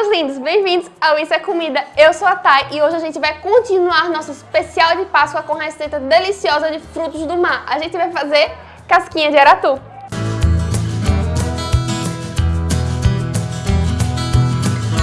meus lindos, bem-vindos ao Isso é Comida. Eu sou a Thay e hoje a gente vai continuar nosso especial de Páscoa com receita deliciosa de frutos do mar. A gente vai fazer casquinha de aratu.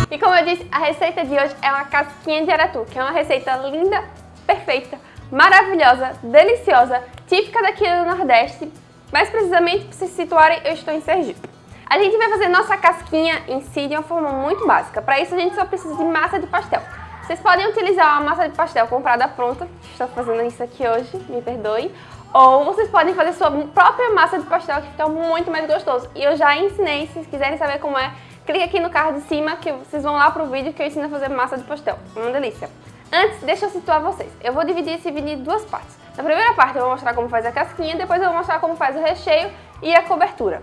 E como eu disse, a receita de hoje é uma casquinha de aratu, que é uma receita linda, perfeita, maravilhosa, deliciosa, típica daqui do Nordeste. Mais precisamente, para se situarem, eu estou em Sergipe. A gente vai fazer nossa casquinha em si de uma forma muito básica. Para isso a gente só precisa de massa de pastel. Vocês podem utilizar uma massa de pastel comprada pronta, estou fazendo isso aqui hoje, me perdoem. Ou vocês podem fazer sua própria massa de pastel, que fica muito mais gostoso. E eu já ensinei, se vocês quiserem saber como é, clique aqui no card de cima que vocês vão lá pro vídeo que eu ensino a fazer massa de pastel. Uma delícia. Antes, deixa eu situar vocês. Eu vou dividir esse vídeo em duas partes. Na primeira parte eu vou mostrar como faz a casquinha, depois eu vou mostrar como faz o recheio e a cobertura.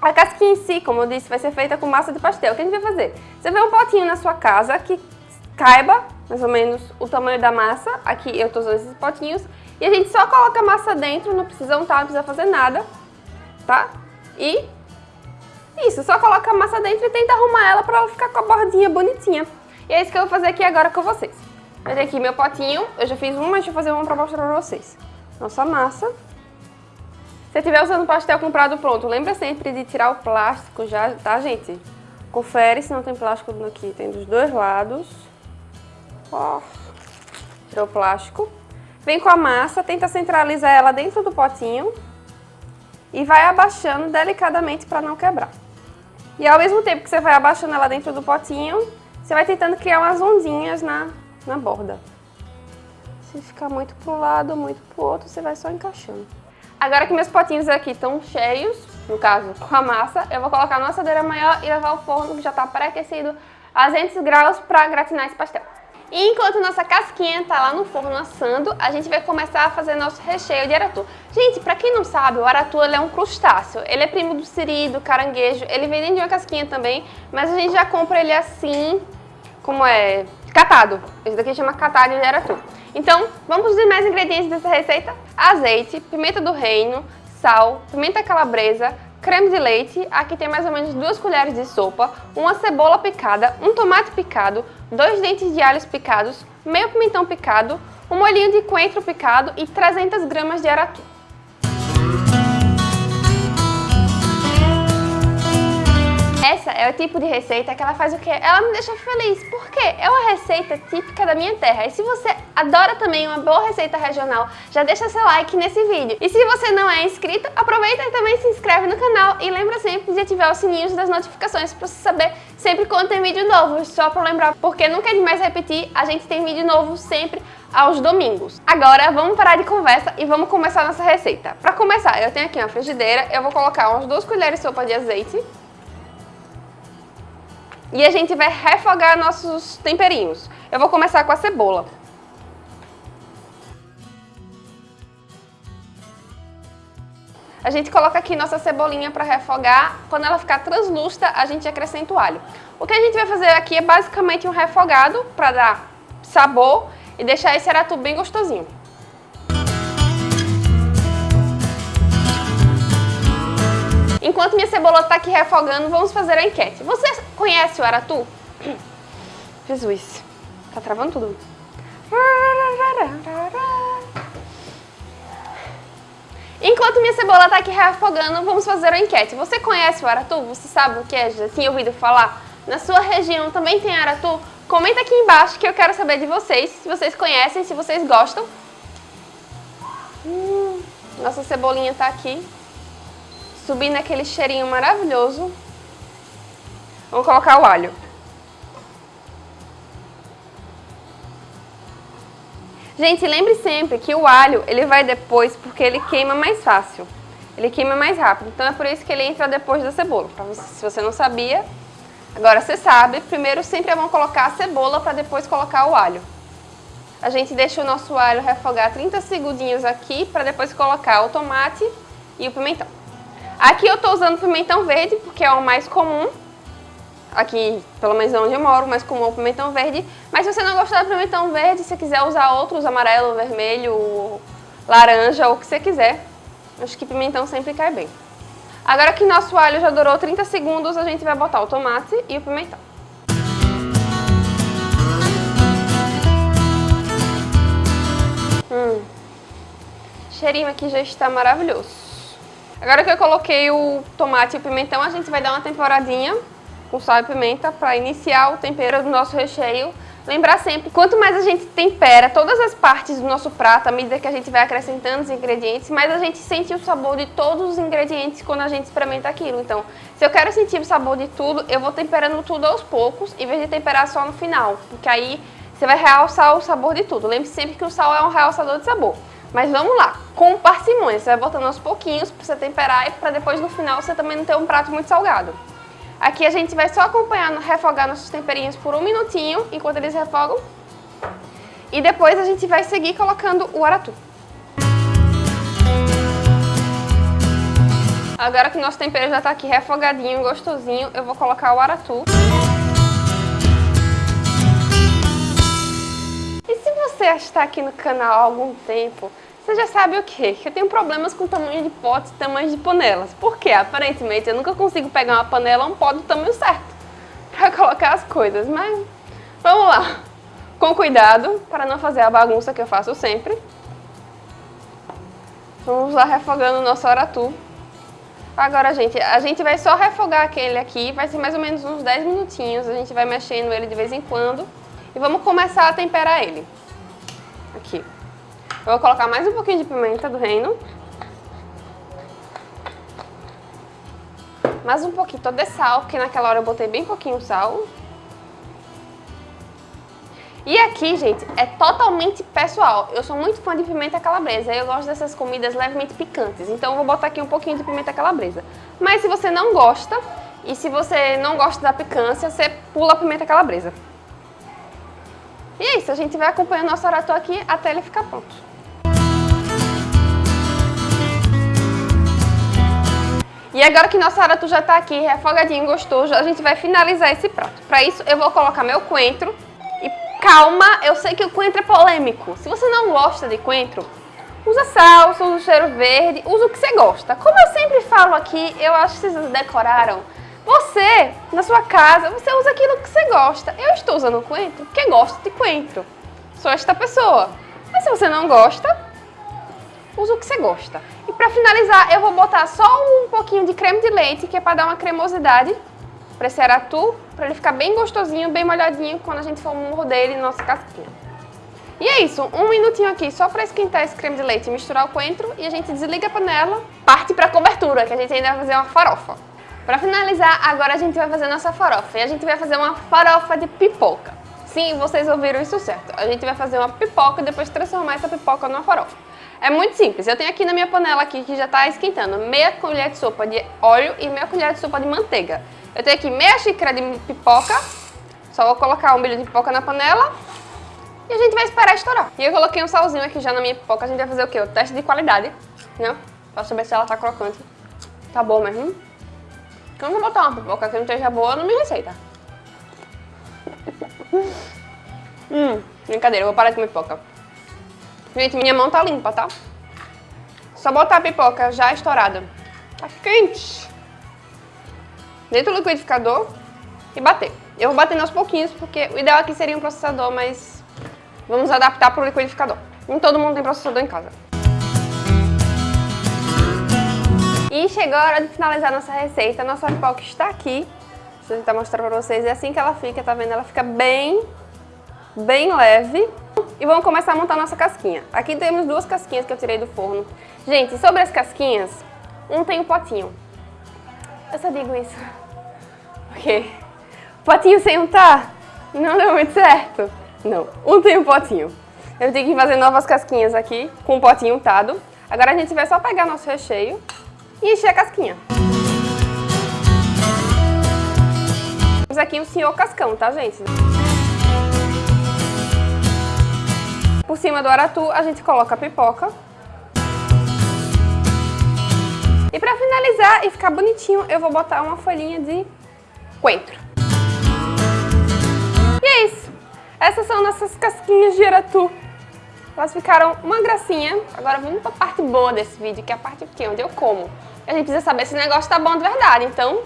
A casquinha em si, como eu disse, vai ser feita com massa de pastel. O que a gente vai fazer? Você vê um potinho na sua casa que caiba mais ou menos o tamanho da massa. Aqui eu estou usando esses potinhos. E a gente só coloca a massa dentro, não precisa untar, não precisa fazer nada, tá? E isso, só coloca a massa dentro e tenta arrumar ela para ela ficar com a bordinha bonitinha. E é isso que eu vou fazer aqui agora com vocês. Eu tenho aqui meu potinho, eu já fiz uma, deixa eu fazer uma para mostrar para vocês. Nossa massa. Se estiver usando pastel comprado pronto, lembra sempre de tirar o plástico já, tá, gente? Confere se não tem plástico aqui, tem dos dois lados. Ó, tirou o plástico. Vem com a massa, tenta centralizar ela dentro do potinho e vai abaixando delicadamente para não quebrar. E ao mesmo tempo que você vai abaixando ela dentro do potinho, você vai tentando criar umas ondinhas na, na borda. Se ficar muito um lado, muito para o outro, você vai só encaixando. Agora que meus potinhos aqui estão cheios, no caso com a massa, eu vou colocar na assadeira maior e levar ao forno que já está pré-aquecido a 200 graus para gratinar esse pastel. E enquanto nossa casquinha tá lá no forno assando, a gente vai começar a fazer nosso recheio de aratu. Gente, pra quem não sabe, o aratu é um crustáceo. Ele é primo do siri, do caranguejo, ele vem dentro de uma casquinha também, mas a gente já compra ele assim, como é, catado. Esse daqui chama catado de aratu. Então, vamos os demais ingredientes dessa receita? Azeite, pimenta do reino, sal, pimenta calabresa, creme de leite, aqui tem mais ou menos duas colheres de sopa, uma cebola picada, um tomate picado, dois dentes de alhos picados, meio pimentão picado, um molhinho de coentro picado e 300 gramas de aratu. Essa é o tipo de receita que ela faz o quê? Ela me deixa feliz, porque é uma receita típica da minha terra. E se você adora também uma boa receita regional, já deixa seu like nesse vídeo. E se você não é inscrito, aproveita e também se inscreve no canal e lembra sempre de ativar os sininhos das notificações para você saber sempre quando tem vídeo novo. Só para lembrar, porque nunca é demais repetir, a gente tem vídeo novo sempre aos domingos. Agora vamos parar de conversa e vamos começar nossa receita. Para começar, eu tenho aqui uma frigideira, eu vou colocar umas duas colheres de sopa de azeite e a gente vai refogar nossos temperinhos. Eu vou começar com a cebola. A gente coloca aqui nossa cebolinha para refogar. Quando ela ficar translúcida, a gente acrescenta o alho. O que a gente vai fazer aqui é basicamente um refogado para dar sabor e deixar esse aratu bem gostosinho. Enquanto minha cebola está aqui refogando, vamos fazer a enquete. Você conhece o aratu? Jesus, tá travando tudo. Enquanto minha cebola está aqui refogando, vamos fazer a enquete. Você conhece o aratu? Você sabe o que é? Já tinha ouvido falar? Na sua região também tem aratu? Comenta aqui embaixo que eu quero saber de vocês, se vocês conhecem, se vocês gostam. Hum, nossa cebolinha está aqui subindo aquele cheirinho maravilhoso. Vamos colocar o alho. Gente, lembre sempre que o alho, ele vai depois porque ele queima mais fácil. Ele queima mais rápido, então é por isso que ele entra depois da cebola. Você, se você não sabia, agora você sabe. Primeiro sempre é bom colocar a cebola para depois colocar o alho. A gente deixa o nosso alho refogar 30 segundinhos aqui para depois colocar o tomate e o pimentão. Aqui eu estou usando pimentão verde, porque é o mais comum aqui, pelo menos onde eu moro, mais comum o pimentão verde. Mas se você não gostar do pimentão verde, se quiser usar outros, amarelo, vermelho, laranja, ou o que você quiser, acho que pimentão sempre cai bem. Agora que nosso alho já durou 30 segundos, a gente vai botar o tomate e o pimentão. Hum, o cheirinho aqui já está maravilhoso. Agora que eu coloquei o tomate e o pimentão, a gente vai dar uma temporadinha com sal e pimenta para iniciar o tempero do nosso recheio. Lembrar sempre, quanto mais a gente tempera todas as partes do nosso prato, à medida que a gente vai acrescentando os ingredientes, mais a gente sente o sabor de todos os ingredientes quando a gente experimenta aquilo. Então, se eu quero sentir o sabor de tudo, eu vou temperando tudo aos poucos, em vez de temperar só no final, porque aí você vai realçar o sabor de tudo. Lembre sempre que o sal é um realçador de sabor. Mas vamos lá, com parcimônia, você vai botando aos pouquinhos para você temperar e para depois no final você também não ter um prato muito salgado. Aqui a gente vai só acompanhando, refogar nossos temperinhos por um minutinho, enquanto eles refogam. E depois a gente vai seguir colocando o aratu. Agora que nosso tempero já está aqui refogadinho, gostosinho, eu vou colocar o aratu. E se você está aqui no canal há algum tempo, você já sabe o quê? Que eu tenho problemas com tamanho de potes e tamanho de panelas. Por quê? Aparentemente eu nunca consigo pegar uma panela ou um pote do tamanho certo para colocar as coisas, mas vamos lá. Com cuidado, para não fazer a bagunça que eu faço sempre. Vamos lá refogando o nosso aratu. Agora, gente, a gente vai só refogar aquele aqui, vai ser mais ou menos uns 10 minutinhos. A gente vai mexendo ele de vez em quando. E vamos começar a temperar ele. Aqui. Eu vou colocar mais um pouquinho de pimenta do reino. Mais um pouquinho de sal, porque naquela hora eu botei bem pouquinho sal. E aqui, gente, é totalmente pessoal. Eu sou muito fã de pimenta calabresa. Eu gosto dessas comidas levemente picantes. Então eu vou botar aqui um pouquinho de pimenta calabresa. Mas se você não gosta, e se você não gosta da picância, você pula a pimenta calabresa. E é isso, a gente vai acompanhando nosso aratô aqui até ele ficar pronto. E agora que nosso aratu já está aqui, refogadinho, gostoso, a gente vai finalizar esse prato. Para isso, eu vou colocar meu coentro. E calma, eu sei que o coentro é polêmico. Se você não gosta de coentro, usa salsa, usa cheiro verde, usa o que você gosta. Como eu sempre falo aqui, eu acho que vocês decoraram. Você, na sua casa, você usa aquilo que você gosta. Eu estou usando coentro porque gosto de coentro. Sou esta pessoa. Mas se você não gosta, usa o que você gosta. E para finalizar, eu vou botar só um pouquinho de creme de leite, que é para dar uma cremosidade para esse aratu, para ele ficar bem gostosinho, bem molhadinho quando a gente for morder ele na nossa casquinha. E é isso, um minutinho aqui só para esquentar esse creme de leite misturar o coentro e a gente desliga a panela, parte para a cobertura, que a gente ainda vai fazer uma farofa. Para finalizar, agora a gente vai fazer nossa farofa e a gente vai fazer uma farofa de pipoca. Sim, vocês ouviram isso certo. A gente vai fazer uma pipoca e depois transformar essa pipoca numa farofa. É muito simples. Eu tenho aqui na minha panela aqui que já está esquentando meia colher de sopa de óleo e meia colher de sopa de manteiga. Eu tenho aqui meia xícara de pipoca. Só vou colocar um milho de pipoca na panela e a gente vai esperar estourar. E eu coloquei um salzinho aqui já na minha pipoca. A gente vai fazer o quê? O teste de qualidade, né? Pra saber se ela tá crocante. Tá bom mesmo? Eu não vou botar uma pipoca que não esteja boa na minha receita. hum, brincadeira, eu vou parar de comer pipoca. Gente, minha mão tá limpa, tá? Só botar a pipoca já estourada. Tá quente. Dentro do liquidificador e bater. Eu vou bater aos pouquinhos, porque o ideal aqui seria um processador, mas vamos adaptar pro liquidificador. Nem todo mundo tem processador em casa. E chegou a hora de finalizar nossa receita. Nossa pipoca está aqui. Eu tentar mostrar pra vocês. É assim que ela fica, tá vendo? Ela fica bem, bem leve. E vamos começar a montar nossa casquinha. Aqui temos duas casquinhas que eu tirei do forno. Gente, sobre as casquinhas, um tem o um potinho. Eu só digo isso. Porque potinho sem untar não deu muito certo. Não, um tem um potinho. Eu tenho que fazer novas casquinhas aqui com o potinho untado. Agora a gente vai só pegar nosso recheio e encher a casquinha. Temos aqui o senhor cascão, tá, gente? Por cima do aratu, a gente coloca a pipoca. E para finalizar e ficar bonitinho, eu vou botar uma folhinha de coentro. E é isso. Essas são nossas casquinhas de aratu. Elas ficaram uma gracinha. Agora vamos para a parte boa desse vídeo, que é a parte que onde eu como. A gente precisa saber se o negócio tá bom de verdade, então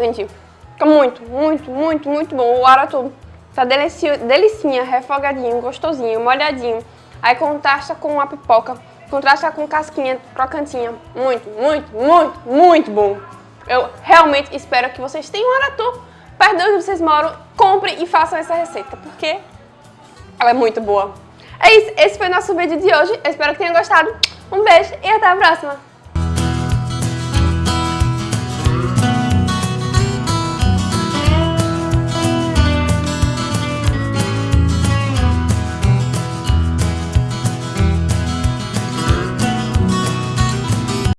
Gente, fica muito, muito, muito, muito bom. O aratu tá delicio, delicinha, refogadinho, gostosinho, molhadinho. Aí contrasta com a pipoca, contrasta com casquinha crocantinha. Muito, muito, muito, muito bom. Eu realmente espero que vocês tenham aratu perto de onde vocês moram. Comprem e façam essa receita, porque ela é muito boa. É isso, esse foi o nosso vídeo de hoje. Eu espero que tenham gostado. Um beijo e até a próxima!